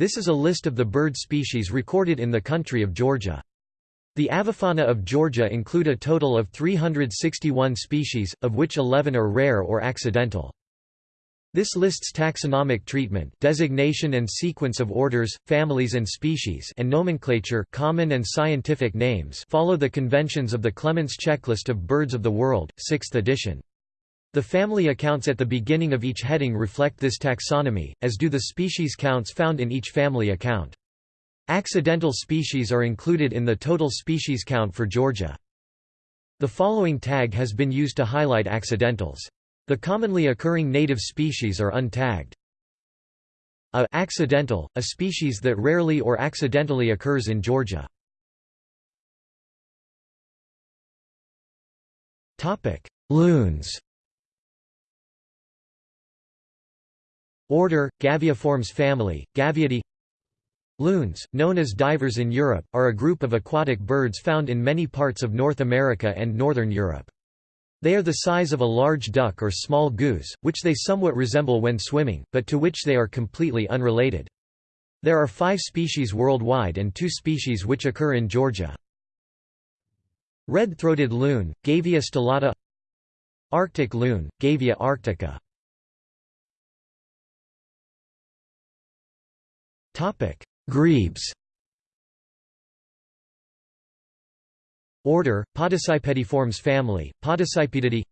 This is a list of the bird species recorded in the country of Georgia. The avifauna of Georgia include a total of 361 species, of which 11 are rare or accidental. This lists taxonomic treatment designation and sequence of orders, families and species and nomenclature common and scientific names follow the conventions of the Clements Checklist of Birds of the World, 6th edition. The family accounts at the beginning of each heading reflect this taxonomy, as do the species counts found in each family account. Accidental species are included in the total species count for Georgia. The following tag has been used to highlight accidentals. The commonly occurring native species are untagged. A accidental, a species that rarely or accidentally occurs in Georgia. Loons Order, Gaviiformes family, Gaviidae Loons, known as divers in Europe, are a group of aquatic birds found in many parts of North America and Northern Europe. They are the size of a large duck or small goose, which they somewhat resemble when swimming, but to which they are completely unrelated. There are five species worldwide and two species which occur in Georgia. Red-throated loon, Gavia stellata Arctic loon, Gavia arctica Grebes Order, Podicipediformes family, Podicipedidae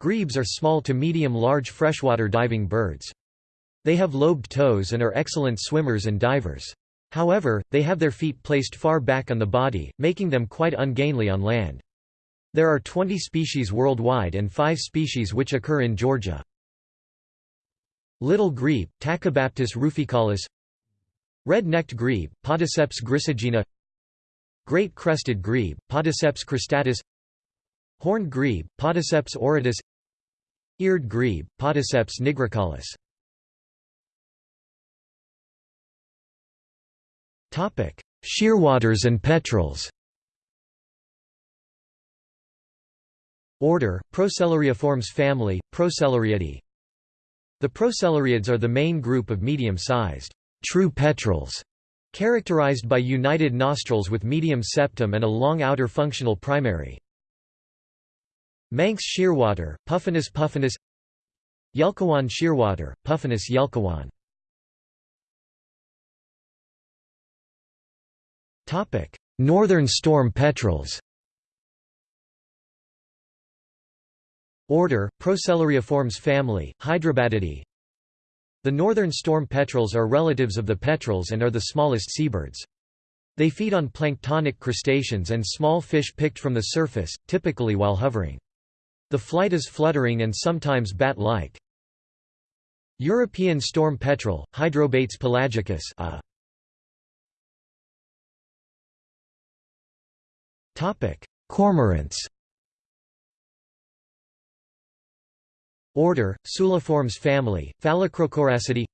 Grebes are small to medium-large freshwater diving birds. They have lobed toes and are excellent swimmers and divers. However, they have their feet placed far back on the body, making them quite ungainly on land. There are 20 species worldwide and 5 species which occur in Georgia. Little grebe, Tachybaptus ruficollis Red-necked grebe, Podiceps grisegena Great crested grebe, Podiceps cristatus. Horned grebe, Podiceps auritus Eared grebe, Podiceps nigricollis Shearwaters and petrels. Order, Procellariiformes family, Procellariidae The procellariids are the main group of medium-sized true petrels, characterized by united nostrils with medium septum and a long outer functional primary. Manx shearwater, Puffinus puffinus. Yelkouan shearwater, Puffinus yelkouan Northern storm petrels. Order, Procellariiformes family, Hydrobatidae the northern storm petrels are relatives of the petrels and are the smallest seabirds. They feed on planktonic crustaceans and small fish picked from the surface, typically while hovering. The flight is fluttering and sometimes bat-like. European storm petrel, Hydrobates pelagicus a. Cormorants Order, Suliformes family, Phalacrocoracidae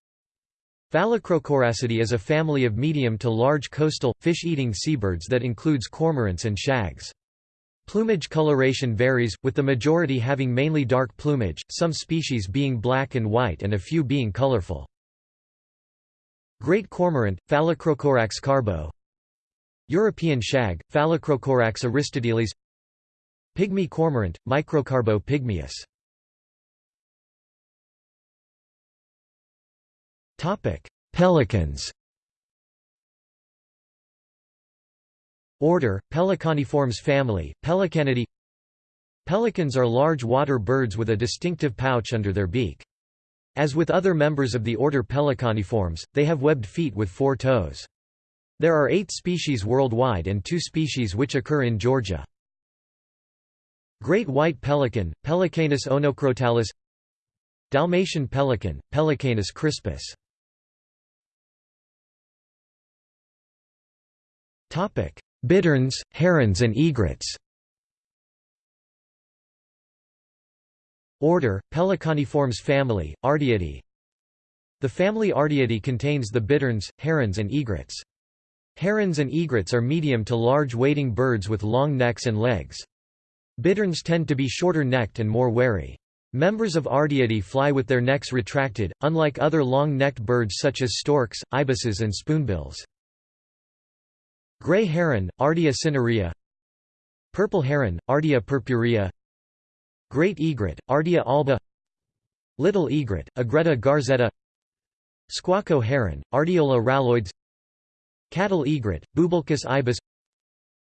Phalacrocoracidae is a family of medium to large coastal, fish-eating seabirds that includes cormorants and shags. Plumage coloration varies, with the majority having mainly dark plumage, some species being black and white and a few being colorful. Great cormorant, Phalacrocorax carbo European shag, Phalacrocorax aristotelis Pygmy cormorant, Microcarbo pygmaeus Topic: Pelicans. Order: Pelecaniformes family, Pelecanidae. Pelicans are large water birds with a distinctive pouch under their beak. As with other members of the order Pelecaniformes, they have webbed feet with four toes. There are eight species worldwide and two species which occur in Georgia. Great white pelican, Pelecanus onocrotalis Dalmatian pelican, Pelecanus crispus Bitterns, herons and egrets Order, Pelecaniformes family, Ardeidae The family Ardeidae contains the bitterns, herons and egrets. Herons and egrets are medium to large wading birds with long necks and legs. Bitterns tend to be shorter necked and more wary. Members of Ardeidae fly with their necks retracted, unlike other long-necked birds such as storks, ibises and spoonbills. Gray heron, Ardea cinerea. Purple heron, Ardea purpurea. Great egret, Ardea alba. Little egret, Egretta garzetta. Squacco heron, Ardeola ralloides Cattle egret, Bubulcus ibis.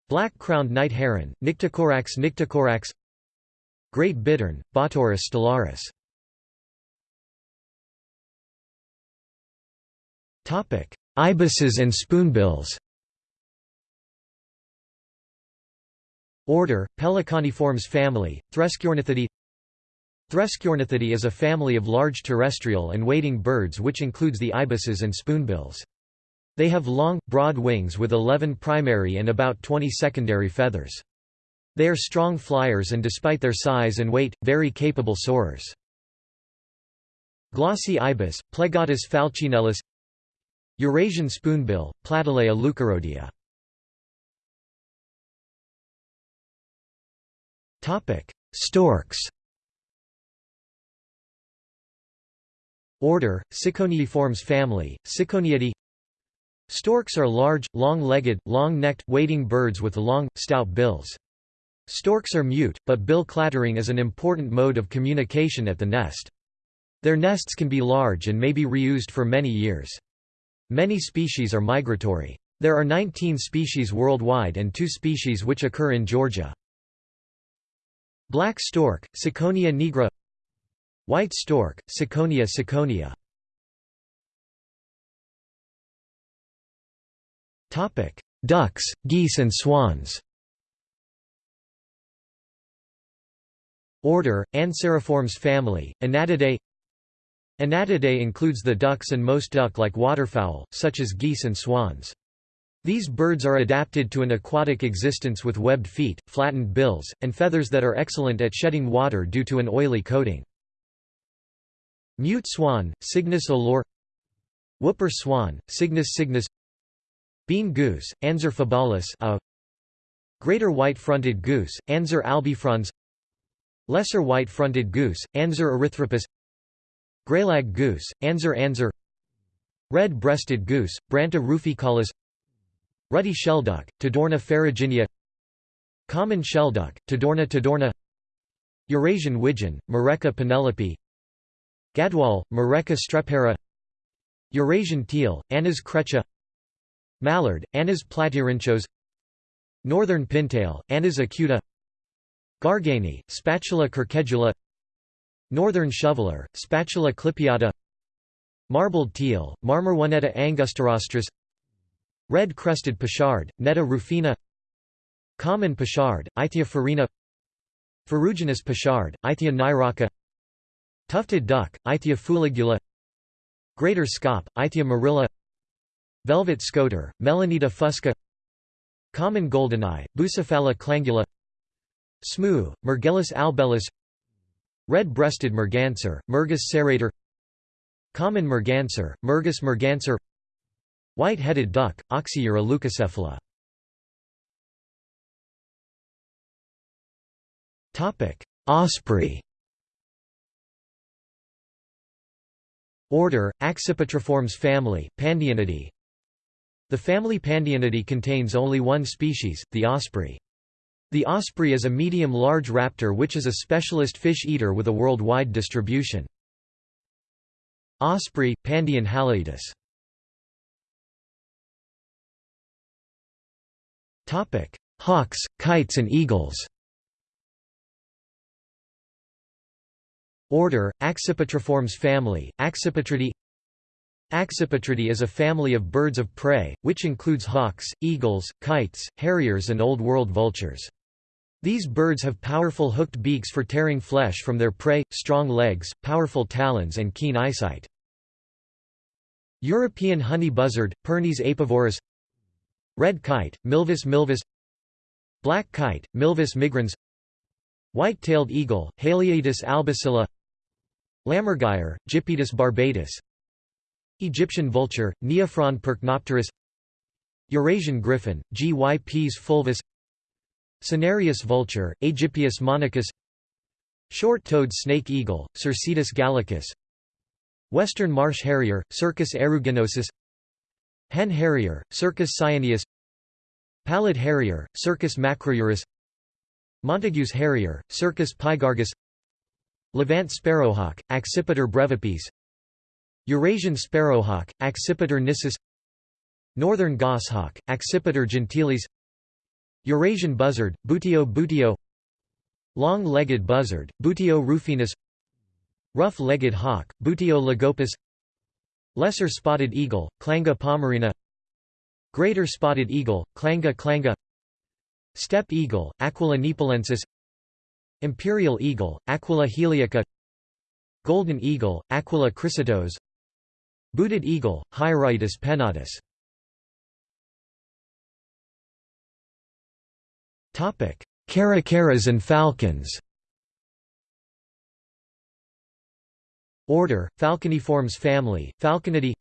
Black-crowned night heron, Nycticorax nycticorax Great bittern, Botaurus stellaris. Ibises and spoonbills Order, Pelecaniformes family, Threskiornithidae Threskiornithidae is a family of large terrestrial and wading birds which includes the ibises and spoonbills. They have long, broad wings with 11 primary and about 20 secondary feathers. They are strong flyers and despite their size and weight, very capable soarers. Glossy ibis, Plegadis falcinellus Eurasian spoonbill, Platalea leucorodia Storks Order, Ciconiiformes family, Ciconiidae Storks are large, long-legged, long-necked, wading birds with long, stout bills. Storks are mute, but bill clattering is an important mode of communication at the nest. Their nests can be large and may be reused for many years. Many species are migratory. There are 19 species worldwide and two species which occur in Georgia. Black stork, Ciconia nigra White stork, Ciconia ciconia Ducks, geese and swans. Order, Anseriformes family, Anatidae. Anatidae includes the ducks and most duck-like waterfowl, such as geese and swans. These birds are adapted to an aquatic existence with webbed feet, flattened bills, and feathers that are excellent at shedding water due to an oily coating. Mute swan, Cygnus olor Whooper swan, Cygnus cygnus. Bean goose, Anser fabalis a. Greater white-fronted goose, Anser albifrons. Lesser white-fronted goose, Anser erythropus. Greylag goose, Anser anser Red-breasted goose, Branta ruficollis Ruddy shelduck, Tadorna ferruginea Common shelduck, Tadorna tadorna Eurasian widgeon, Mareca penelope Gadwall, Mareca strepera Eurasian teal, Anas crecca Mallard, Anas platyrhynchos Northern pintail, Anas acuta Garganey, Spatula querquedula Northern shoveler, Spatula clypeata Marbled teal, Marmaronetta angustirostris Red-crested pochard, Netta rufina. Common pochard, Aythya ferina Ferruginous pochard, Aythya nyroca Tufted duck, Aythya fuligula. Greater scaup, Aythya marilla. Velvet scoter, Melanita fusca. Common goldeneye, Bucephala clangula. Smew, Mergellus albellus. Red-breasted merganser, Mergus serrator. Common merganser, Mergus merganser White-headed duck, Oxyura leucocephala Topic: Osprey Order, Accipitriformes family, Pandionidae The family Pandionidae contains only one species, the osprey. The osprey is a medium-large raptor which is a specialist fish-eater with a worldwide distribution. Osprey, Pandion haliaetus Hawks, kites and eagles Order, Accipitriformes family, Accipitridae Accipitridae is a family of birds of prey, which includes hawks, eagles, kites, harriers and Old World vultures. These birds have powerful hooked beaks for tearing flesh from their prey, strong legs, powerful talons and keen eyesight. European honey buzzard, Pernis apivorus Red kite, Milvus milvus Black kite, Milvus migrans White-tailed eagle, Haliaeetus albicilla Lammergeier, Gypaetus barbatus Egyptian vulture, Neophron percnopterus Eurasian griffon, G. y. Pes fulvus Cinereous vulture, Aegypius monachus Short-toed snake eagle, Circaetus gallicus Western marsh harrier, Circus aeruginosus Hen harrier, Circus cyaneus Pallid harrier, Circus macrourus Montagu's harrier, Circus pygargus Levant sparrowhawk, Accipiter brevipes Eurasian sparrowhawk, Accipiter nisus Northern goshawk, Accipiter gentilis Eurasian buzzard, Buteo buteo Long-legged buzzard, Buteo rufinus Rough-legged hawk, Buteo lagopus Lesser spotted eagle, Clanga pomarina. Greater spotted eagle, Clanga clanga Steppe eagle, Aquila nepalensis Imperial eagle, Aquila heliaca. Golden eagle, Aquila chrysaetos Booted eagle, Hieraaetus pennatus Caracaras and falcons Order, Falconiformes family, Falconidae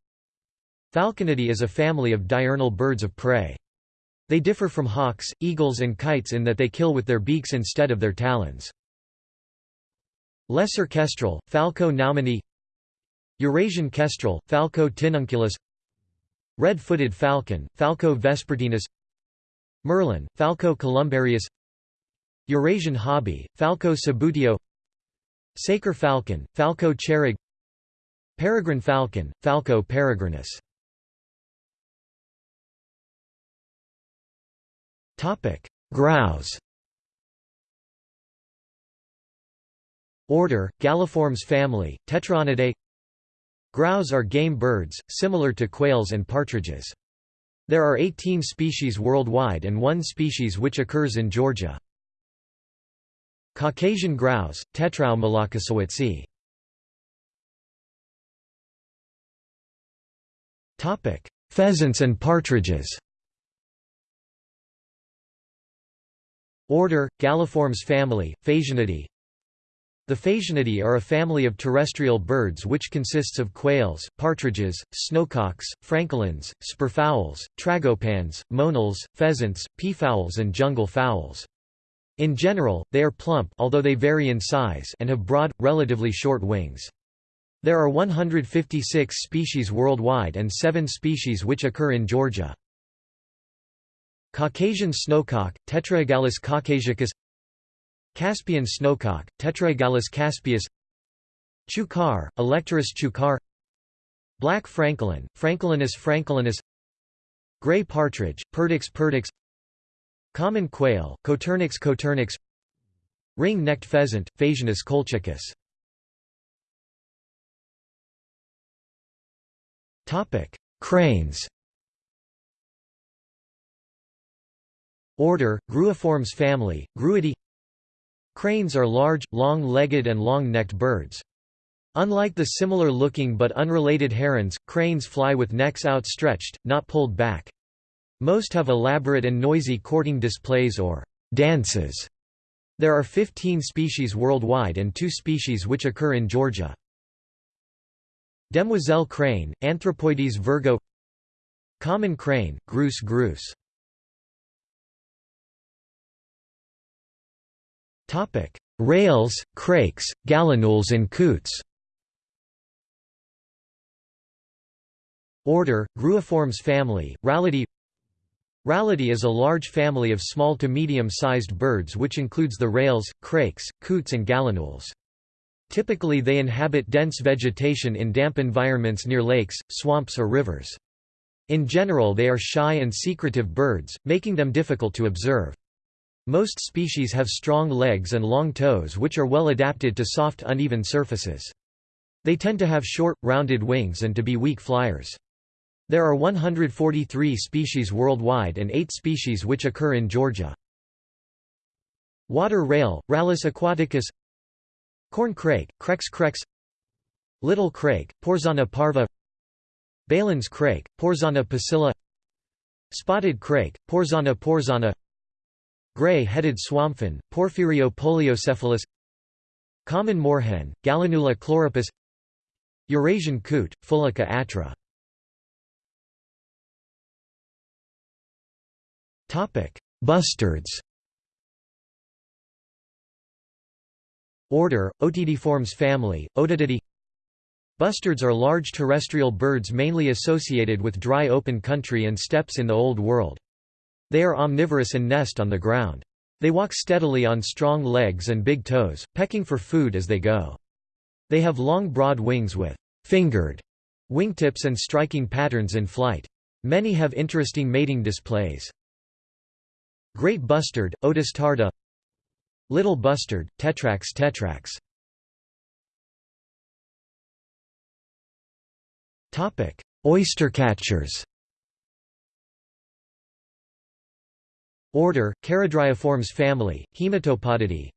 Falconidae is a family of diurnal birds of prey. They differ from hawks, eagles and kites in that they kill with their beaks instead of their talons. Lesser kestrel, Falco naumannii Eurasian kestrel, Falco tinnunculus Red-footed falcon, Falco vespertinus Merlin, Falco columbarius Eurasian hobby, Falco subbuteo Saker falcon, Falco cherrug Peregrine falcon, Falco peregrinus Grouse Order, Galliformes family, Tetraonidae Grouse are game birds, similar to quails and partridges. There are 18 species worldwide and one species which occurs in Georgia. Caucasian grouse, Tetrao mlokosiewiczi. Pheasants and partridges Order, Galliformes family, Phasianidae the Phasianidae are a family of terrestrial birds which consists of quails, partridges, snowcocks, francolins, spurfowls, tragopans, monals, pheasants, peafowls and jungle fowls. In general, they are plump although they vary in size and have broad, relatively short wings. There are 156 species worldwide and 7 species which occur in Georgia. Caucasian snowcock, Tetraogallus caucasicus Caspian snowcock, Tetraogallus caspius Chukar, Alectoris chukar Black francolin, Francolinus francolinus Gray partridge, Perdix perdix Common quail, Coturnix coturnix Ring-necked pheasant, Phasianus colchicus Cranes Order, Gruiformes family, Gruidae Cranes are large, long-legged and long-necked birds. Unlike the similar-looking but unrelated herons, cranes fly with necks outstretched, not pulled back. Most have elaborate and noisy courting displays or dances. There are 15 species worldwide and two species which occur in Georgia. Demoiselle crane, Anthropoides virgo Common crane, Grus grus Rails, crakes, gallinules and coots Order, Gruiformes family, Rallidae Rallidae is a large family of small to medium-sized birds which includes the rails, crakes, coots and gallinules. Typically they inhabit dense vegetation in damp environments near lakes, swamps or rivers. In general they are shy and secretive birds, making them difficult to observe. Most species have strong legs and long toes which are well adapted to soft uneven surfaces. They tend to have short, rounded wings and to be weak flyers. There are 143 species worldwide and 8 species which occur in Georgia. Water rail, Rallus aquaticus Corn crake, Crex crex Little crake, Porzana parva Baillon's crake, Porzana pusilla Spotted crake, Porzana porzana Gray-headed swamphen, Porphyrio poliocephalus Common moorhen, Gallinula chloropus Eurasian coot, Fulica atra Bustards Order, Otidiformes family, Otididae Bustards are large terrestrial birds mainly associated with dry open country and steppes in the Old World. They are omnivorous and nest on the ground. They walk steadily on strong legs and big toes, pecking for food as they go. They have long broad wings with fingered wingtips and striking patterns in flight. Many have interesting mating displays. Great bustard, Otis tarda. Little bustard, Tetrax tetrax. Oystercatchers Order, Charadriiformes family, Haematopodidae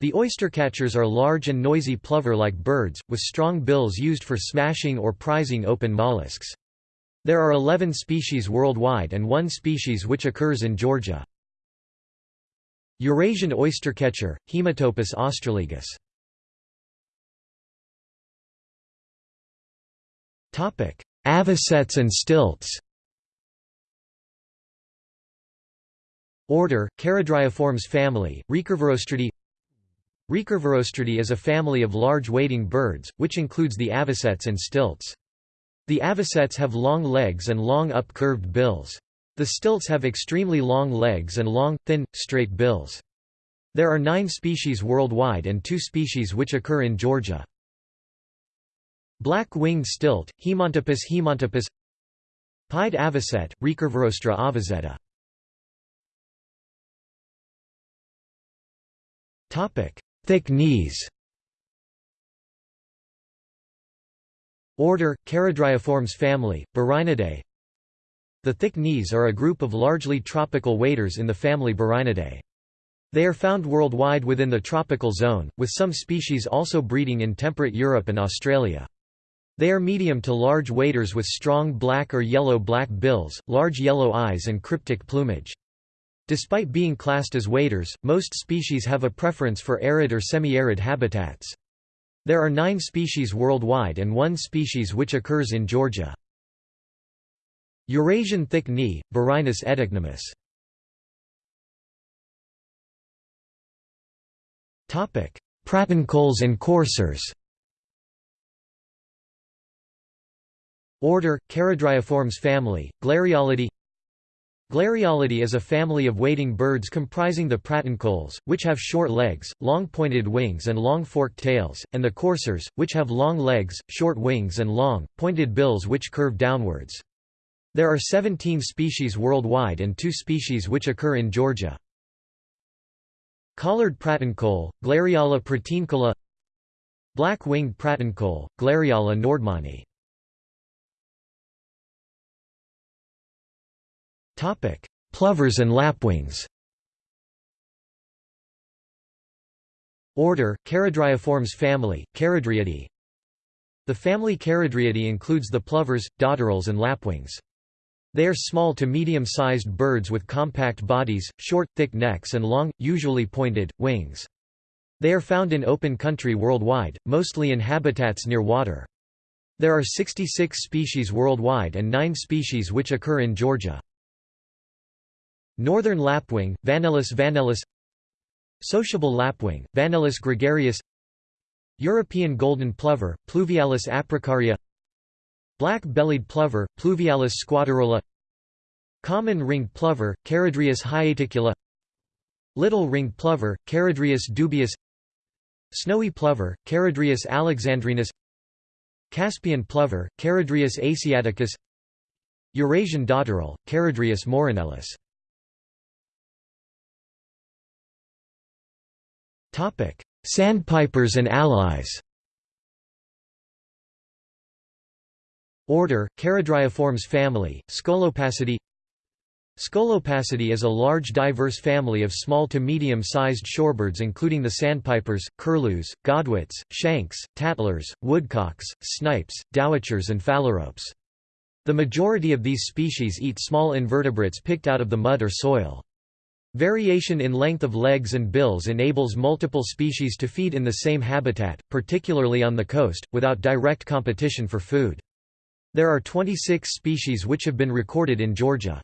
The oystercatchers are large and noisy plover-like birds, with strong bills used for smashing or prizing open mollusks. There are 11 species worldwide and one species which occurs in Georgia. Eurasian oystercatcher, Haematopus ostralegus Avocets and stilts Order, Charadriiformes family, Recurvirostridae Recurvirostridae is a family of large wading birds, which includes the avocets and stilts. The avocets have long legs and long up-curved bills. The stilts have extremely long legs and long, thin, straight bills. There are nine species worldwide and two species which occur in Georgia. Black-winged stilt, Himantopus himantopus Pied avocet, Recurvirostra avosetta Thick knees Order, Charadriiformes family, Burhinidae The thick knees are a group of largely tropical waders in the family Burhinidae. They are found worldwide within the tropical zone, with some species also breeding in temperate Europe and Australia. They are medium to large waders with strong black or yellow-black bills, large yellow eyes and cryptic plumage. Despite being classed as waders, most species have a preference for arid or semi-arid habitats. There are nine species worldwide and one species which occurs in Georgia. Eurasian thick knee, Burhinus oedicnemus. Pratincoles and coursers Order, Charadriiformes family, Glareolidae Glareolidae is a family of wading birds comprising the pratincoles, which have short legs, long pointed wings and long forked tails, and the coursers, which have long legs, short wings and long, pointed bills which curve downwards. There are 17 species worldwide and two species which occur in Georgia. Collared pratincole, Glareola pratincola Black-winged pratincole, Glareola nordmanni Plovers and lapwings. Order: Charadriiformes family, Charadriidae. The family Charadriidae includes the plovers, dotterels and lapwings. They are small to medium-sized birds with compact bodies, short, thick necks and long, usually pointed, wings. They are found in open country worldwide, mostly in habitats near water. There are 66 species worldwide and 9 species which occur in Georgia. Northern lapwing, Vanellus vanellus Sociable lapwing, Vanellus gregarius European golden plover, Pluvialis apricaria. Black-bellied plover, Pluvialis squatarola Common ringed plover, Charadrius hiaticula Little ringed plover, Charadrius dubius Snowy plover, Charadrius alexandrinus. Caspian plover, Charadrius asiaticus. Eurasian dotterel, Charadrius morinellus Sandpipers and allies Order, Charadriiformes family, Scolopacidae Scolopacidae is a large diverse family of small to medium-sized shorebirds including the sandpipers, curlews, godwits, shanks, tattlers, woodcocks, snipes, dowitchers and phalaropes. The majority of these species eat small invertebrates picked out of the mud or soil. Variation in length of legs and bills enables multiple species to feed in the same habitat, particularly on the coast, without direct competition for food. There are 26 species which have been recorded in Georgia.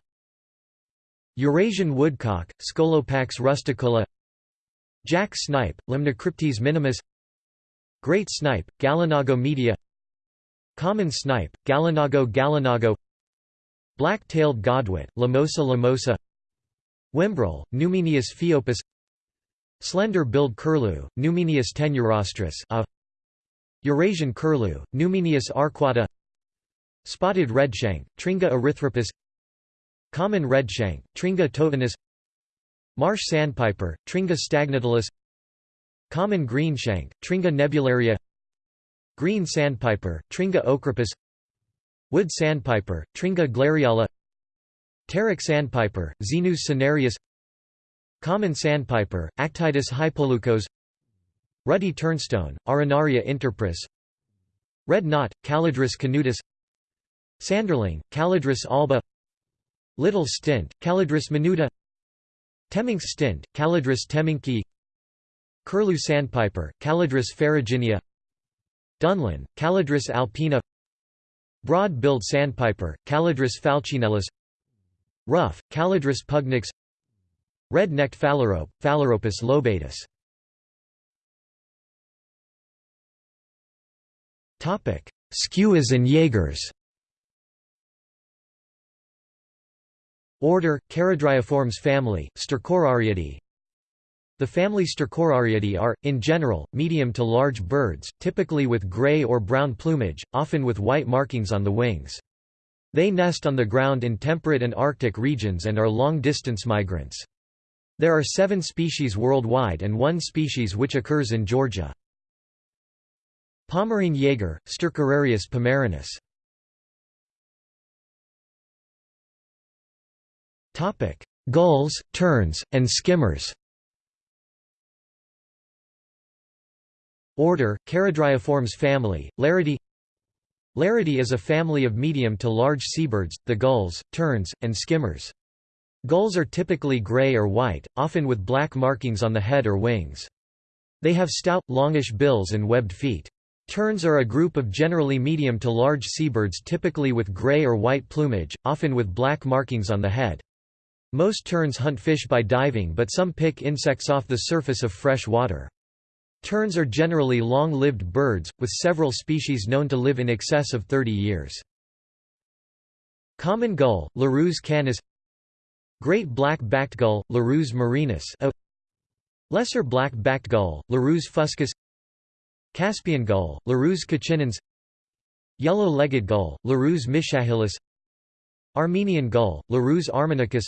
Eurasian woodcock, Scolopax rusticola Jack snipe, Limnocryptes minimus Great snipe, Gallinago media Common snipe, Gallinago gallinago Black-tailed godwit, Limosa limosa Whimbrel, Numenius phaeopus Slender-billed curlew, Numenius tenuirostris a. Eurasian curlew, Numenius arquata. Spotted redshank, Tringa erythropus. Common redshank, Tringa totanus Marsh sandpiper, Tringa stagnatilis Common greenshank, Tringa nebularia. Green sandpiper, Tringa ochropus Wood sandpiper, Tringa glareola Terek sandpiper, Xenus cinereus Common sandpiper, Actitis hypoleucos Ruddy turnstone, Arenaria interpres Red knot, Calidris canutus Sanderling, Calidris alba Little stint, Calidris minuta Temminck's stint, Calidris temminckii Curlew sandpiper, Calidris ferruginea Dunlin, Calidris alpina Broad-billed sandpiper, Calidris falcinellus Ruff, Calidris pugnax Red-necked phalarope, Phalaropus lobatus. Skuas and Jaegers. Order, Charadriiformes family, Stercorariidae The family Stercorariidae are, in general, medium to large birds, typically with gray or brown plumage, often with white markings on the wings. They nest on the ground in temperate and arctic regions and are long-distance migrants. There are seven species worldwide and one species which occurs in Georgia. Pomarine jaeger, Stercorarius pomarinus. Gulls, terns, and skimmers Order, Charadriiformes family, Laridae Laridae is a family of medium to large seabirds, the gulls, terns, and skimmers. Gulls are typically gray or white, often with black markings on the head or wings. They have stout, longish bills and webbed feet. Terns are a group of generally medium to large seabirds typically with gray or white plumage, often with black markings on the head. Most terns hunt fish by diving but some pick insects off the surface of fresh water. Terns are generally long-lived birds, with several species known to live in excess of 30 years. Common gull, Larus canis. Great black-backed gull, Larus marinus a. Lesser black-backed gull, Larus fuscus. Caspian gull, Larus cachinnans Yellow-legged gull, Larus michahellis Armenian gull, Larus armenicus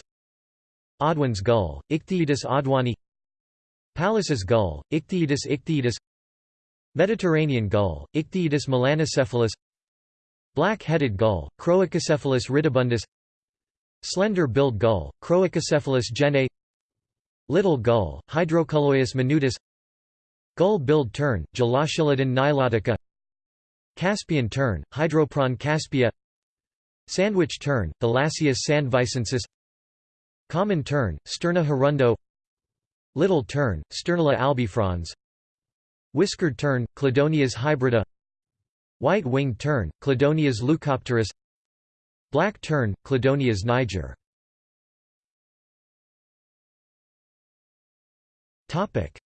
Audouin's gull, Ichthyaetus audouini Pallas's gull, Ichthyaetus ichthyaetus. Mediterranean gull, Ichthyaetus melanocephalus. Black-headed gull, Chroicocephalus ridibundus. Slender-billed gull, Chroicocephalus gene. Little gull, Hydrocoloeus minutus. Gull-billed tern, Gelochelidon nilotica Caspian tern, Hydroprogne caspia. Sandwich tern, Thalasseus sandvicensis Common tern, Sterna hirundo Little tern, Sternula albifrons. Whiskered tern, Chlidonias hybrida. White-winged tern, Chlidonias leucopterus. Black tern, Chlidonias niger.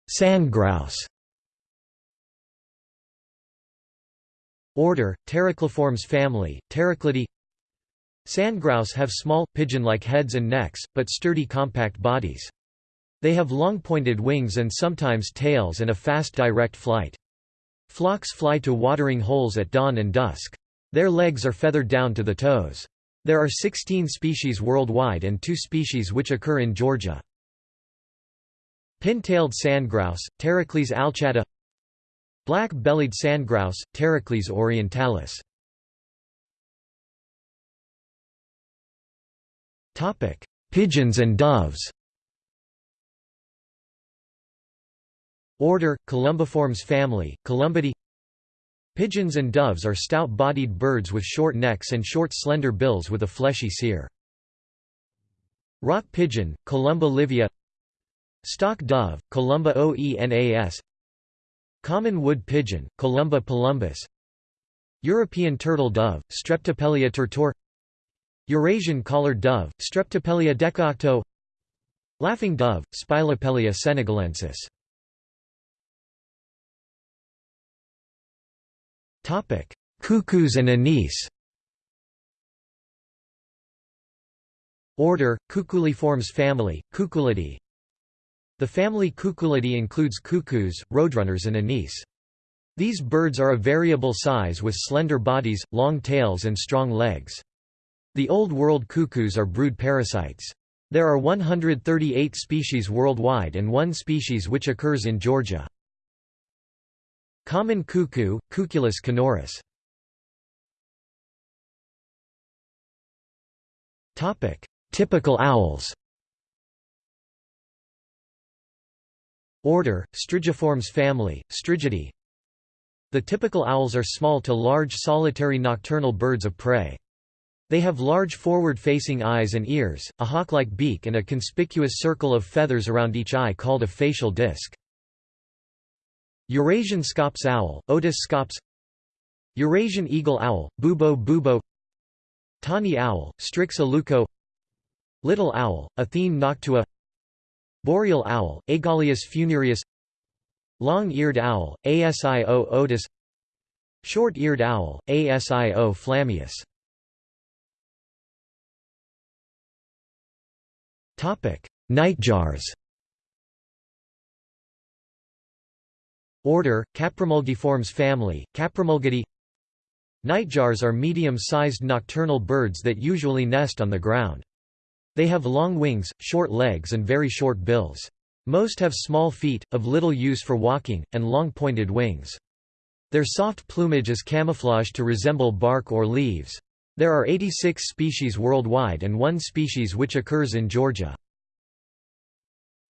Sandgrouse Order, Pterocliformes family, Pteroclidae Sandgrouse have small, pigeon-like heads and necks, but sturdy compact bodies. They have long pointed wings and sometimes tails and a fast direct flight. Flocks fly to watering holes at dawn and dusk. Their legs are feathered down to the toes. There are 16 species worldwide and two species which occur in Georgia. Pin-tailed sandgrouse, Pterocles alchata Black-bellied sandgrouse, Pterocles orientalis. Pigeons and doves Order, Columbiformes family, Columbidae Pigeons and doves are stout-bodied birds with short necks and short slender bills with a fleshy cere. Rock pigeon, Columba livia. Stock dove, Columba oenas. Common wood pigeon, Columba palumbus European turtle dove, Streptopelia turtur Eurasian collared dove, Streptopelia decaocto Laughing dove, Spilopelia senegalensis Cuckoos and anis Order, Cuculiformes family, Cuculidae The family Cuculidae includes cuckoos, roadrunners and anis. These birds are of variable size with slender bodies, long tails and strong legs. The Old World cuckoos are brood parasites. There are 138 species worldwide and one species which occurs in Georgia. Common cuckoo, Cuculus canorus. Typical owls Order, Strigiformes family, Strigidae The typical owls are small to large solitary nocturnal birds of prey. They have large forward-facing eyes and ears, a hawk-like beak and a conspicuous circle of feathers around each eye called a facial disc. Eurasian scops owl, Otus scops Eurasian eagle owl, Bubo bubo Tawny owl, Strix aluco Little owl, Athene noctua Boreal owl, Aegolius funereus Long-eared owl, Asio otus Short-eared owl, Asio flammeus Nightjars Order, Caprimulgiformes family, Caprimulgidae Nightjars are medium-sized nocturnal birds that usually nest on the ground. They have long wings, short legs and very short bills. Most have small feet, of little use for walking, and long pointed wings. Their soft plumage is camouflaged to resemble bark or leaves. There are 86 species worldwide and one species which occurs in Georgia.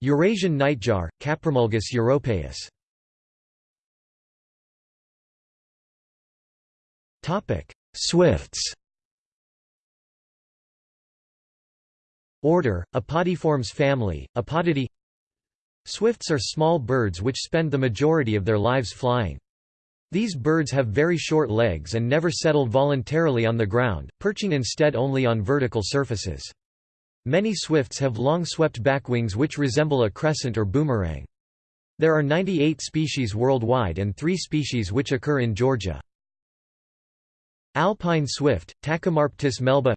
Eurasian nightjar, Caprimulgus europaeus. Swifts Order, Apodiformes family, Apodidae Swifts are small birds which spend the majority of their lives flying. These birds have very short legs and never settle voluntarily on the ground, perching instead only on vertical surfaces. Many swifts have long swept back wings which resemble a crescent or boomerang. There are 98 species worldwide and three species which occur in Georgia. Alpine swift, Tachymarptis melba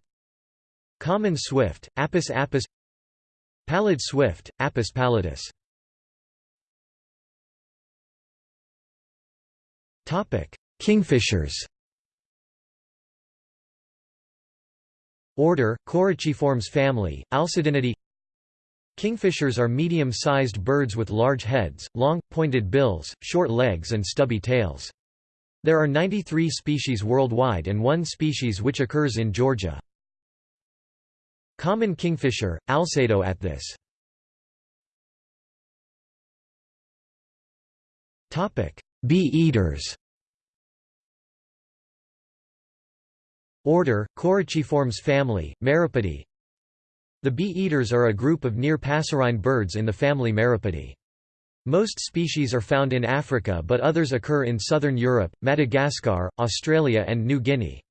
Common swift, Apis apus Pallid swift, Apus pallidus. Kingfishers. Order, Coraciiformes family, Alcedinidae Kingfishers are medium-sized birds with large heads, long, pointed bills, short legs and stubby tails. There are 93 species worldwide and one species which occurs in Georgia. Common kingfisher, Alcedo athis. Bee-eaters Order, Coraciiformes family, Meropidae The bee-eaters are a group of near-passerine birds in the family Meropidae. Most species are found in Africa but others occur in southern Europe, Madagascar, Australia and New Guinea.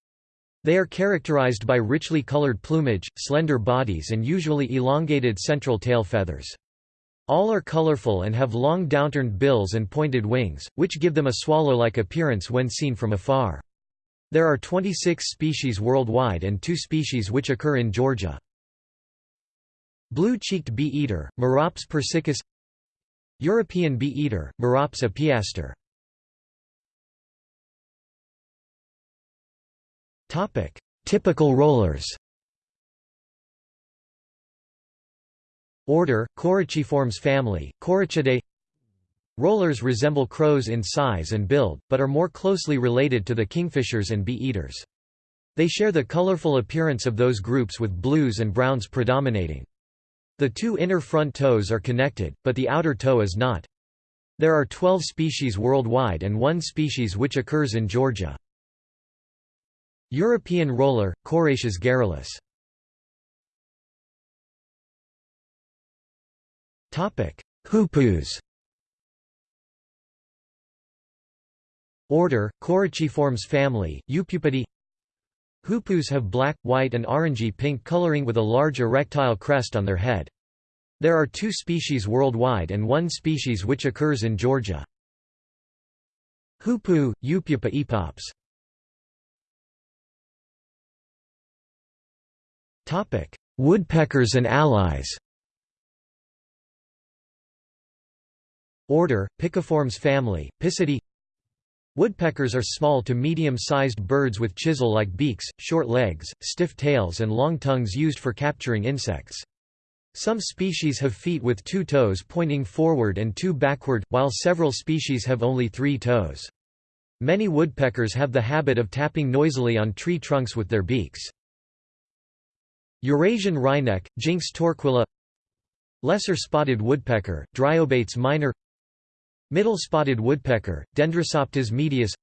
They are characterized by richly colored plumage, slender bodies and usually elongated central tail feathers. All are colorful and have long downturned bills and pointed wings, which give them a swallow-like appearance when seen from afar. There are 26 species worldwide and two species which occur in Georgia. Blue-cheeked bee-eater, Merops persicus European bee-eater, Merops apiaster Typical rollers Order, Coraciiformes family, Coraciidae Rollers resemble crows in size and build, but are more closely related to the kingfishers and bee-eaters. They share the colorful appearance of those groups with blues and browns predominating. The two inner front toes are connected, but the outer toe is not. There are 12 species worldwide and one species which occurs in Georgia. European roller, Coracias garrulus. Hoopoes Order, Coraciiformes family, Upupidae Hoopoes have black, white and orangey-pink coloring with a large erectile crest on their head. There are two species worldwide and one species which occurs in Georgia. Hoopoe, Upupa epops. Woodpeckers and allies Order, Piciformes family, Picidae Woodpeckers are small to medium-sized birds with chisel-like beaks, short legs, stiff tails and long tongues used for capturing insects. Some species have feet with two toes pointing forward and two backward, while several species have only three toes. Many woodpeckers have the habit of tapping noisily on tree trunks with their beaks. Eurasian wryneck, Jynx torquilla Lesser spotted woodpecker, Dryobates minor Middle spotted woodpecker, Dendrocoptes medius.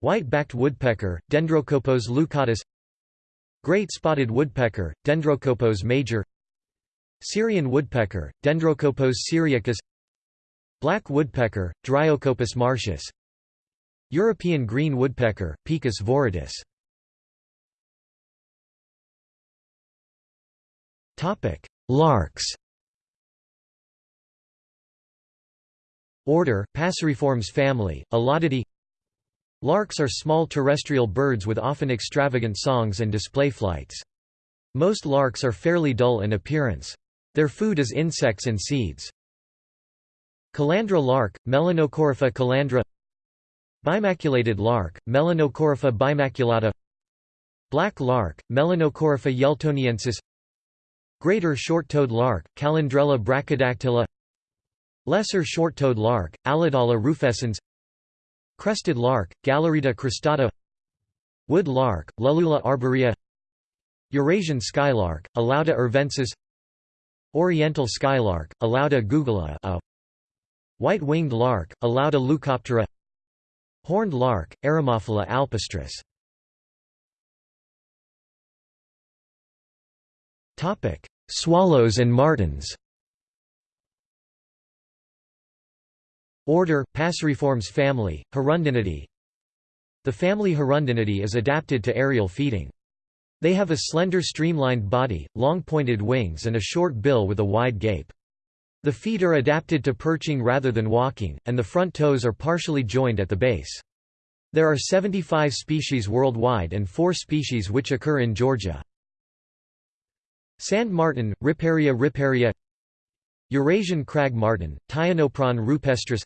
White-backed woodpecker, Dendrocopos leucotos Great spotted woodpecker, Dendrocopos major. Syrian woodpecker, Dendrocopos syriacus. Black woodpecker, Dryocopus martius. European green woodpecker, Picus viridis Larks Order, Passeriformes family, Alaudidae Larks are small terrestrial birds with often extravagant songs and display flights. Most larks are fairly dull in appearance. Their food is insects and seeds. Calandra lark, Melanocorypha calandra Bimaculated lark, Melanocorypha bimaculata Black lark, Melanocorypha yeltoniensis Greater short-toed lark, Calandrella brachydactyla Lesser short-toed lark, Alaudala rufescens Crested lark, Galerita cristata Wood lark, Lullula arborea Eurasian skylark, Alauda arvensis Oriental skylark, Alauda gulgula White-winged lark, Alauda leucoptera Horned lark, Eremophila alpestris. Swallows and martins Order, Passeriformes family, Hirundinidae The family Hirundinidae is adapted to aerial feeding. They have a slender streamlined body, long pointed wings and a short bill with a wide gape. The feet are adapted to perching rather than walking, and the front toes are partially joined at the base. There are 75 species worldwide and 4 species which occur in Georgia. Sand martin, Riparia riparia Eurasian crag martin, Ptyonoprogne rupestris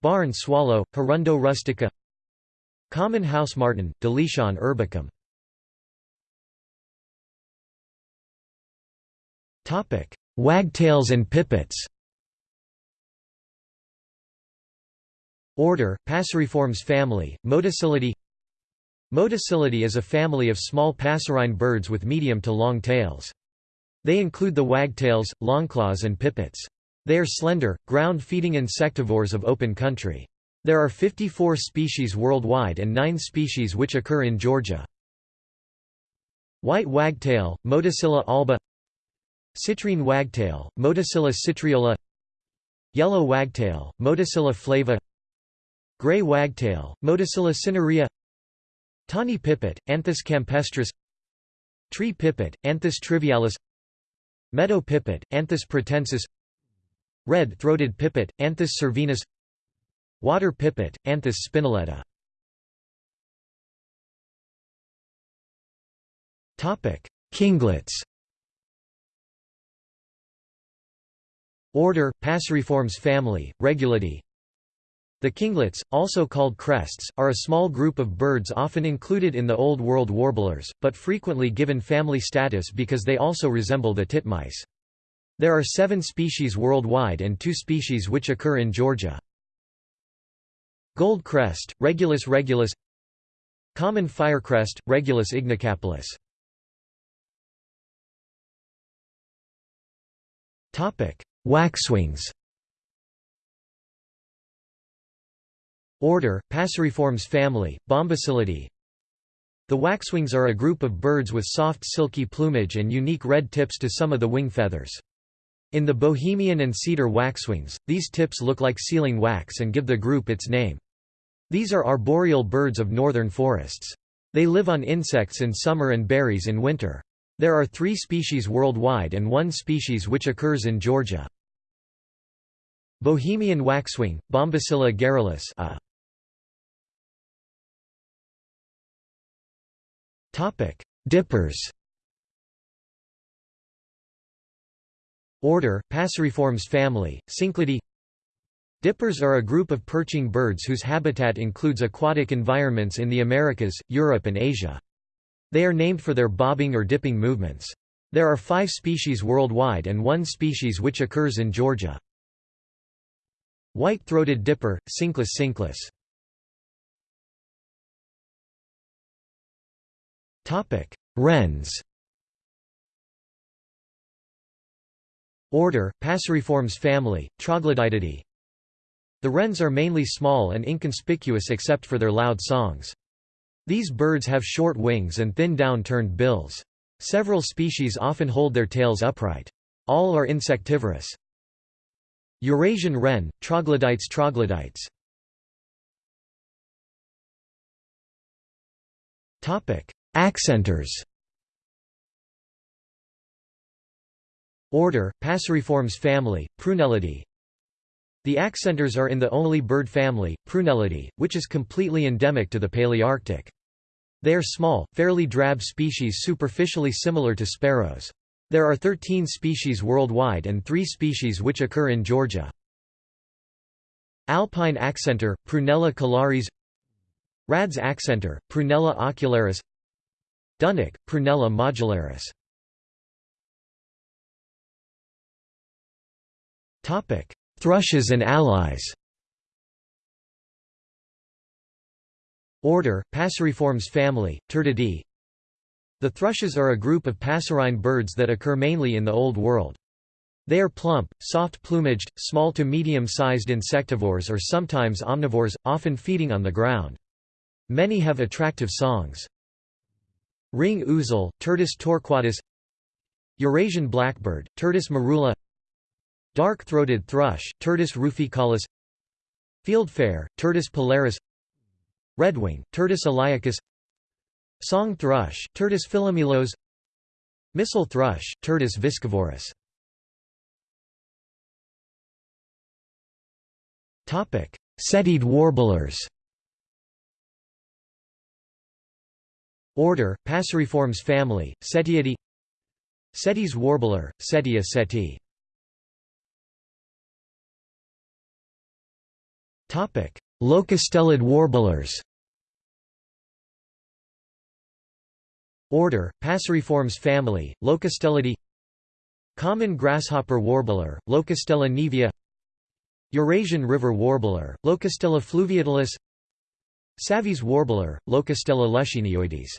Barn swallow, Hirundo rustica Common house martin, Delichon urbicum Wagtails and pipits Order, Passeriformes family, Motacillidae Motacillidae is a family of small passerine birds with medium to long tails. They include the wagtails, longclaws and pipits. They are slender, ground-feeding insectivores of open country. There are 54 species worldwide and 9 species which occur in Georgia. White wagtail, Motacilla alba. Citrine wagtail, Motacilla citriola. Yellow wagtail, Motacilla flava. Gray wagtail, Motacilla cinerea. Tawny pipit, Anthus campestris. Tree pipit, Anthus trivialis. Meadow pipit, Anthus pratensis Red-throated pipit, Anthus cervinus Water pipit, Anthus spinoletta. Kinglets. Order, Passeriformes family, Regulidae The kinglets, also called crests, are a small group of birds often included in the Old World warblers, but frequently given family status because they also resemble the titmice. There are seven species worldwide and two species which occur in Georgia. Gold crest, Regulus regulus Common firecrest, Regulus ignicapilla Waxwings Order, Passeriformes family, Bombycillidae The waxwings are a group of birds with soft silky plumage and unique red tips to some of the wing feathers. In the Bohemian and cedar waxwings, these tips look like sealing wax and give the group its name. These are arboreal birds of northern forests. They live on insects in summer and berries in winter. There are three species worldwide and one species which occurs in Georgia. Bohemian waxwing, Bombycilla garrulus a. Dippers Order, Passeriformes family, Cinclidae Dippers are a group of perching birds whose habitat includes aquatic environments in the Americas, Europe and Asia. They are named for their bobbing or dipping movements. There are five species worldwide and one species which occurs in Georgia. White-throated dipper, Cinclus cinclus. Wrens Order, Passeriformes family, Troglodytidae The wrens are mainly small and inconspicuous except for their loud songs. These birds have short wings and thin down-turned bills. Several species often hold their tails upright. All are insectivorous. Eurasian wren, Troglodytes troglodytes. Accenters Order, Passeriformes family, Prunellidae The accenters are in the only bird family, Prunellidae, which is completely endemic to the Palearctic. They are small, fairly drab species superficially similar to sparrows. There are 13 species worldwide and 3 species which occur in Georgia. Alpine accenter, Prunella collaris Radde's accenter, Prunella ocularis Dunnock, Prunella modularis Thrushes and allies Order, Passeriformes family, Turdidae The thrushes are a group of passerine birds that occur mainly in the Old World. They are plump, soft-plumaged, small to medium-sized insectivores or sometimes omnivores, often feeding on the ground. Many have attractive songs. Ring ouzel, Turdus torquatus Eurasian blackbird, Turdus merula Dark-throated thrush, Turdus ruficollis Fieldfare, Turdus pilaris Redwing, Turdus iliacus Song thrush, Turdus philomelos Missel thrush, Turdus viscivorus Cettiid warblers. Order, Passeriformes family, Cettiidae Cetti's warbler, Cettia cetti Locustellid warblers. Order, Passeriformes family, Locustellidae Common grasshopper warbler, Locustella naevia Eurasian river warbler, Locustella fluviatilis. Savi's warbler, Locustella luscinioides.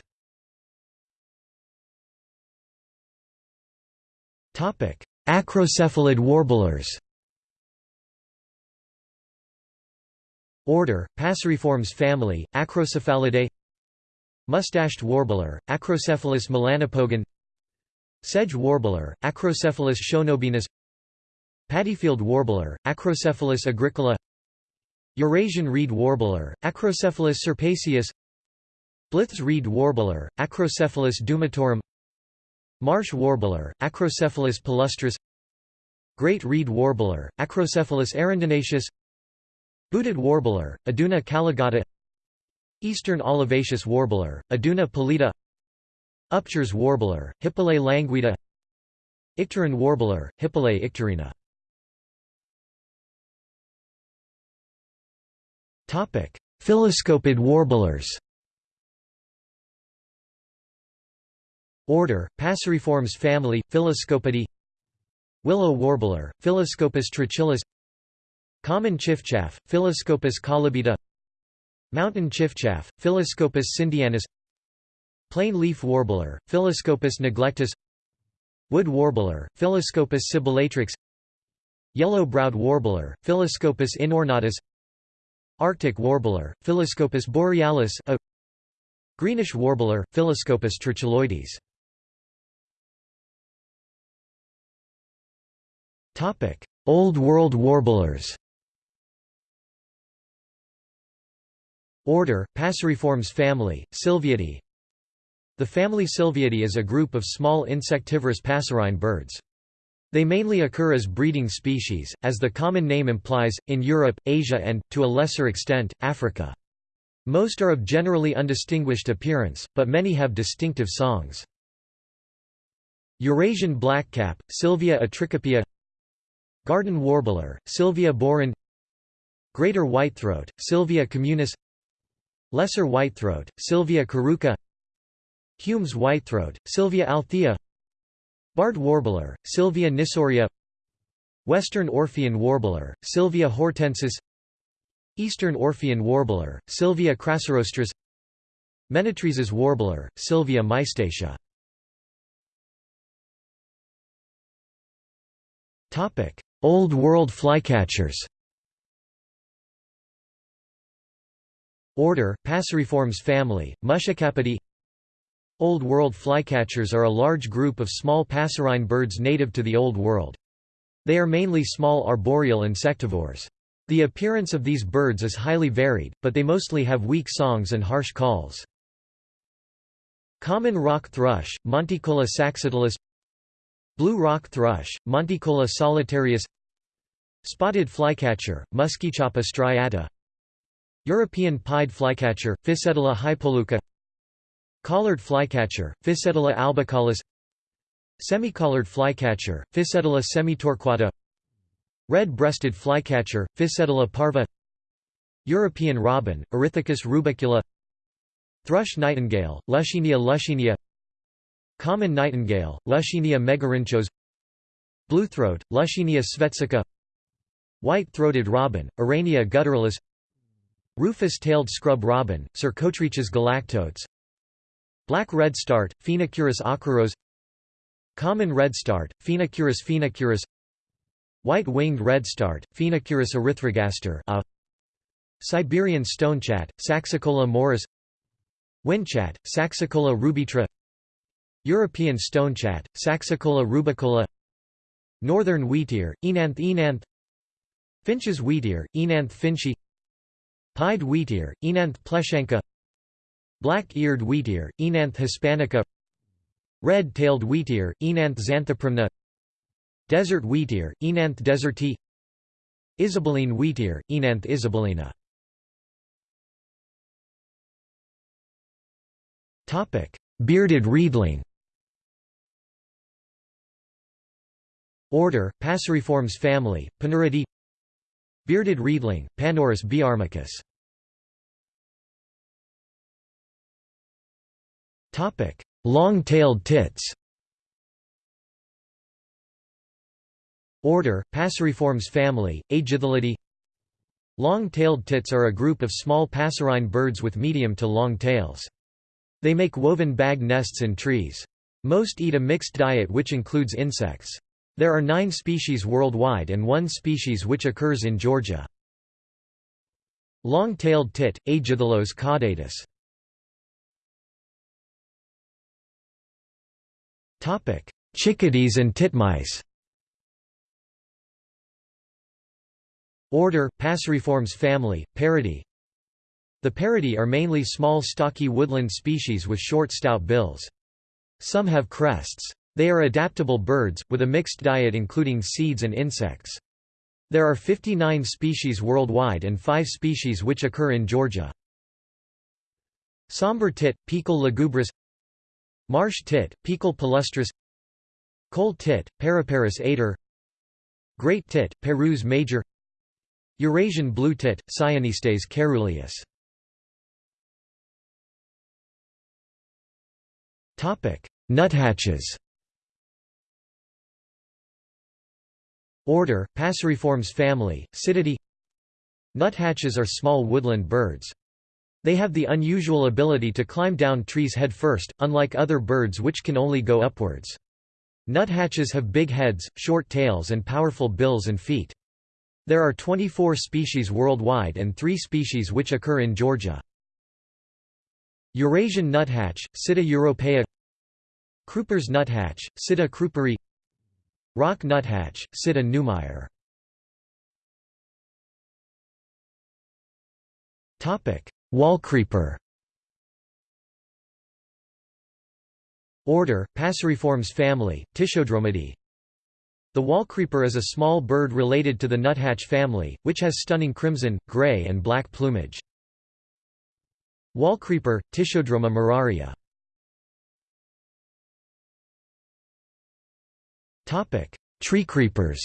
Acrocephalid warblers Order, Passeriformes family, Acrocephalidae Mustached warbler, Acrocephalus melanopogon Sedge warbler, Acrocephalus schoenobaenus Paddyfield warbler, Acrocephalus agricola Eurasian reed warbler, Acrocephalus scirpaceus Blyth's reed warbler, Acrocephalus dumetorum Marsh warbler, Acrocephalus palustris Great reed warbler, Acrocephalus arundinaceus Booted warbler, Iduna caligata Eastern olivaceous warbler, Iduna pallida Upcher's warbler, Hippolais languida Icterine warbler, Hippolais icterina Phylloscopid warblers Order, Passeriformes family, Phylloscopidae Willow warbler, Phylloscopus trochilus Common chiffchaff, Phylloscopus collybita Mountain chiffchaff, Phylloscopus sindianus Plain leaf warbler, Phylloscopus neglectus. Wood warbler, Phylloscopus sibilatrix Yellow-browed warbler, Phylloscopus inornatus. Arctic warbler, Phylloscopus borealis a. Greenish warbler, Phylloscopus trochiloides Old World warblers Order, Passeriformes family, Sylviidae The family Sylviidae is a group of small insectivorous passerine birds. They mainly occur as breeding species, as the common name implies, in Europe, Asia and, to a lesser extent, Africa. Most are of generally undistinguished appearance, but many have distinctive songs. Eurasian blackcap, Sylvia atricapilla Garden warbler, Sylvia borin Greater whitethroat, Sylvia communis Lesser whitethroat, Sylvia curruca Hume's whitethroat, Sylvia althea Barred warbler, Sylvia nisoria Western Orphean warbler, Sylvia hortensis Eastern Orphean warbler, Sylvia crassirostris Menetries' warbler, Sylvia mystacea Old World flycatchers Order, Passeriformes family, Muscicapidae Old World flycatchers are a large group of small passerine birds native to the Old World. They are mainly small arboreal insectivores. The appearance of these birds is highly varied, but they mostly have weak songs and harsh calls. Common rock thrush, Monticola saxatilis Blue rock thrush, Monticola solitarius Spotted flycatcher, Muscicapa striata European pied flycatcher, Ficedula hypoleuca. Collared flycatcher, Ficedula albicollis Semi-collared flycatcher, Ficedula semitorquata. Red-breasted flycatcher, Ficedula parva. European robin, Erithacus rubecula. Thrush nightingale, Luscinia luscinia Common nightingale, Luscinia megarhynchos Bluethroat, Luscinia svecica White-throated robin, Irania gutturalis Rufous-tailed scrub robin, Cercotrichas galactotes. Black redstart, Phoenicurus ochruros Common redstart, Phoenicurus phoenicurus White-winged redstart, Phoenicurus erythrogaster a. Siberian stonechat, Saxicola maurus Whinchat, Saxicola rubetra European stonechat, Saxicola rubicola. Northern wheatear, Oenanthe oenanthe Finsch's wheatear, Oenanthe finschii Pied wheatear, Oenanthe pleschanka Black-eared wheatear, Oenanthe hispanica. Red-tailed wheatear, Oenanthe xanthoprymna Desert wheatear, Oenanthe deserti. Isabeline wheatear, Oenanthe isabellina Bearded reedling Order, Passeriformes family, Panuridae Bearded reedling, Panurus biarmicus Long-tailed tits Order, Passeriformes family, Aegithalidae Long-tailed tits are a group of small passerine birds with medium to long tails. They make woven bag nests in trees. Most eat a mixed diet which includes insects. There are nine species worldwide and one species which occurs in Georgia. Long-tailed tit, Aegithalos caudatus Chickadees and titmice Order, Passeriformes family, Paridae The Paridae are mainly small stocky woodland species with short stout bills. Some have crests. They are adaptable birds, with a mixed diet including seeds and insects. There are 59 species worldwide and 5 species which occur in Georgia. Somber tit, Poecile lugubris Marsh tit, Poecile palustris Coal tit, Periparus ater Great tit, Parus major Eurasian blue tit, Cyanistes caeruleus. Nuthatches Order, Passeriformes family, Psittae Nuthatches are small woodland birds. They have the unusual ability to climb down trees head first, unlike other birds which can only go upwards. Nuthatches have big heads, short tails and powerful bills and feet. There are 24 species worldwide and 3 species which occur in Georgia. Eurasian nuthatch, Sitta europaea Kruper's nuthatch, Sitta krueperi Rock nuthatch, Sitta neumayer Wallcreeper Order, Passeriformes family, Tichodromidae the wallcreeper is a small bird related to the nuthatch family, which has stunning crimson, gray and black plumage. Wallcreeper, Tichodroma muraria. Tree creepers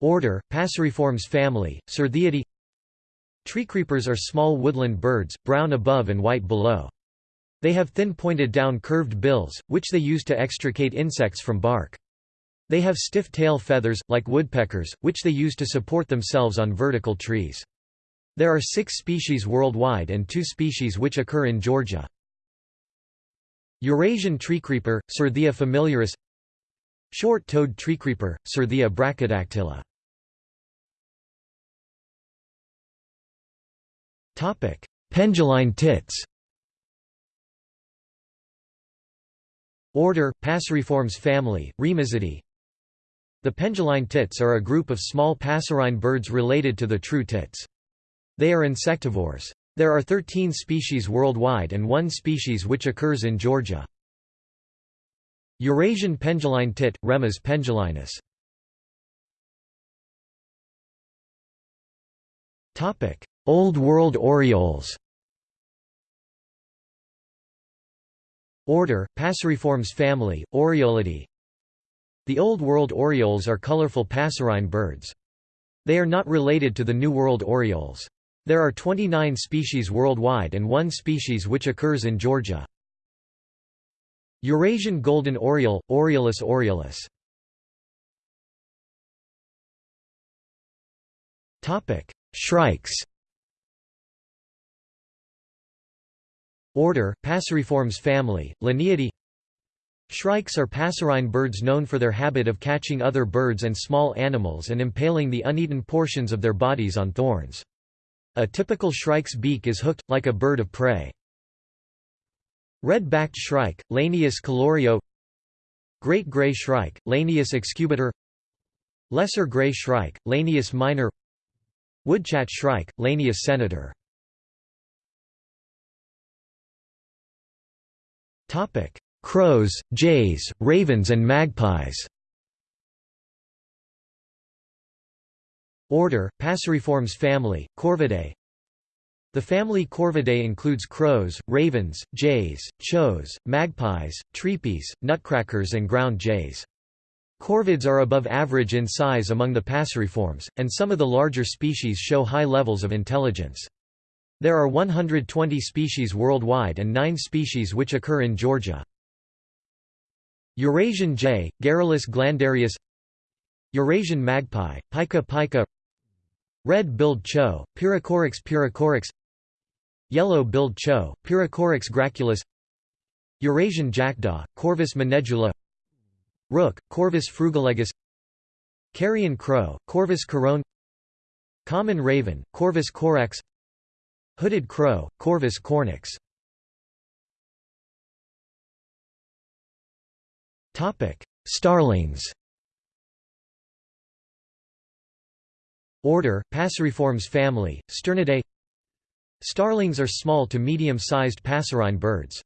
Order, Passeriformes family, Certhiidae Treecreepers are small woodland birds, brown above and white below. They have thin pointed down curved bills, which they use to extricate insects from bark. They have stiff tail feathers, like woodpeckers, which they use to support themselves on vertical trees. There are six species worldwide and two species which occur in Georgia. Eurasian treecreeper, Certhia familiaris. Short-toed treecreeper, Certhia brachydactyla Penduline tits. Order, Passeriformes family, Remizidae The penduline tits are a group of small passerine birds related to the true tits. They are insectivores. There are 13 species worldwide and one species which occurs in Georgia. Eurasian penduline tit, Remiz pendulinus. Topic: Old World orioles Order, Passeriformes family, Oriolidae The Old World orioles are colorful passerine birds. They are not related to the New World orioles. There are 29 species worldwide and one species which occurs in Georgia. Eurasian golden oriole, Oriolus oriolus. Shrikes Order, Passeriformes family, Lineae Shrikes are passerine birds known for their habit of catching other birds and small animals and impaling the uneaten portions of their bodies on thorns. A typical shrike's beak is hooked, like a bird of prey. Red-backed shrike, Lanius collurio. Great gray shrike, Lanius excubitor Lesser gray shrike, Lanius minor. Woodchat shrike, Lanius senator. Crows, jays, ravens and magpies Order, Passeriformes family, Corvidae The family Corvidae includes crows, ravens, jays, chows, magpies, treepies, nutcrackers and ground jays. Corvids are above average in size among the Passeriformes, and some of the larger species show high levels of intelligence. There are 120 species worldwide and 9 species which occur in Georgia. Eurasian jay, Garrulus glandarius Eurasian magpie, Pica pica Red-billed chough, Pyrrhocorax pyrrhocorax Yellow-billed chough, Pyrrhocorax graculus Eurasian jackdaw, Corvus monedula Rook, Corvus frugilegus Carrion crow, Corvus corone Common raven, Corvus corax Hooded crow, Corvus cornix. Starlings Order, Passeriformes family, Sturnidae Starlings are small to medium-sized passerine birds.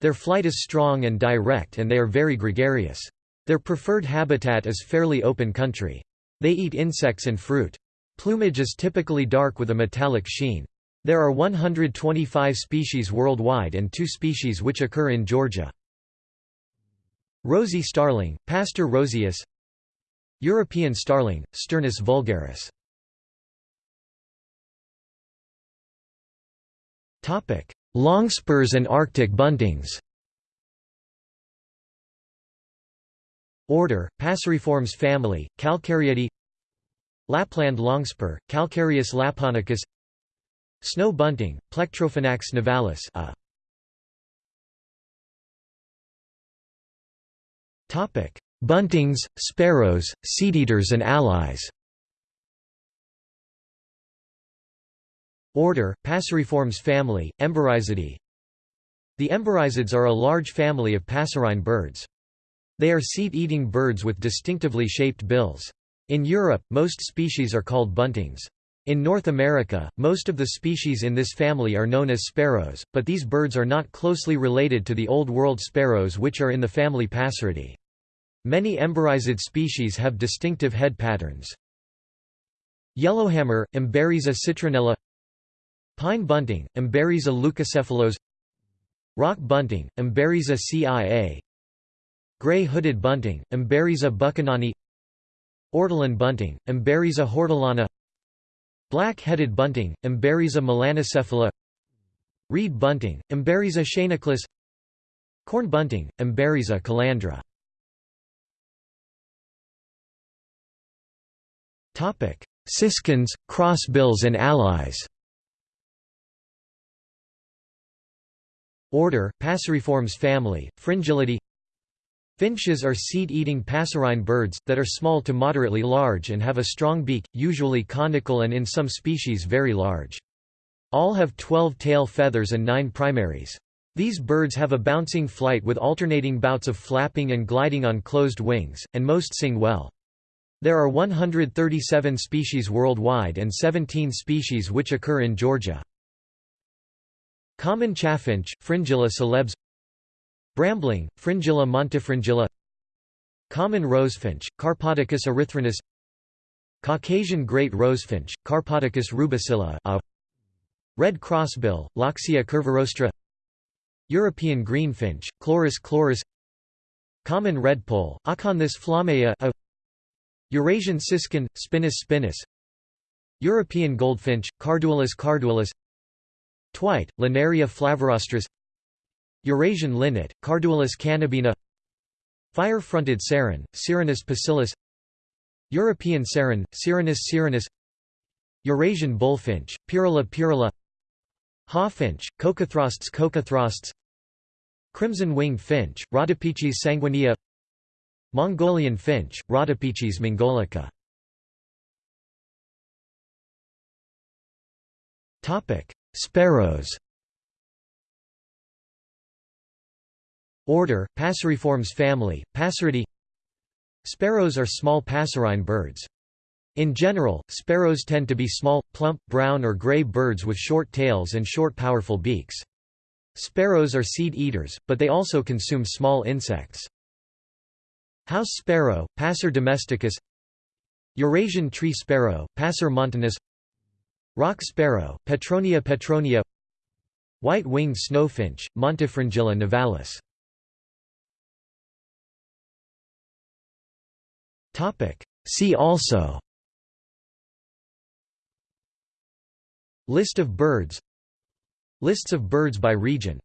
Their flight is strong and direct and they are very gregarious. Their preferred habitat is fairly open country. They eat insects and fruit. Plumage is typically dark with a metallic sheen. There are 125 species worldwide and two species which occur in Georgia. Rosy starling, Pastor roseus European starling, Sturnus vulgaris. Longspurs and Arctic buntings. Order, Passeriformes family, Calcariidae Lapland longspur, Calcarius lapponicus Snow bunting, Plectrophenax nivalis a. Buntings, sparrows, seedeaters and allies Order, Passeriformes family, Emberizidae The emberizids are a large family of passerine birds. They are seed-eating birds with distinctively shaped bills. In Europe, most species are called buntings. In North America, most of the species in this family are known as sparrows, but these birds are not closely related to the Old World sparrows which are in the family Passeridae. Many emberizid species have distinctive head patterns. Yellowhammer, Emberiza citrinella. Pine bunting, Emberiza leucocephalos Rock bunting, Emberiza cia. Gray-hooded bunting, Emberiza buchanani Ortolan bunting, Emberiza hortulana. Black-headed bunting, Emberiza melanocephala. Reed bunting, Emberiza schoeniclus Corn bunting, Emberiza calandra Siskins, crossbills and allies Order, Passeriformes family, Fringillidae Finches are seed-eating passerine birds, that are small to moderately large and have a strong beak, usually conical and in some species very large. All have 12 tail feathers and 9 primaries. These birds have a bouncing flight with alternating bouts of flapping and gliding on closed wings, and most sing well. There are 137 species worldwide and 17 species which occur in Georgia. Common chaffinch, Fringilla coelebs Brambling, Fringilla montifringilla. Common rosefinch, Carpodacus erythrinus. Caucasian great rosefinch, Carpodacus rubicilla a Red crossbill, Loxia curvirostra European greenfinch, Chloris chloris. Common redpoll, Acanthis flammea a Eurasian siskin, Spinus spinus. European goldfinch, Carduelis carduelis Twite, Linaria flavirostris Eurasian linnet, Carduelis cannabina. Fire-fronted serin, Serinus pusillus European serin, Serinus serinus Eurasian bullfinch, Pyrrhula pyrrhula Hawfinch, Coccothraustes coccothraustes Crimson-winged finch, Rhodopechys sanguinea Mongolian finch, Rhodopechys mongolica Sparrows Order, Passeriformes family, Passeridae Sparrows are small passerine birds. In general, sparrows tend to be small, plump, brown or gray birds with short tails and short powerful beaks. Sparrows are seed eaters, but they also consume small insects. House sparrow, Passer domesticus. Eurasian tree sparrow, Passer montanus. Rock sparrow, Petronia petronia. White-winged snowfinch, Montifringilla nivalis. See also. List of birds. Lists of birds by region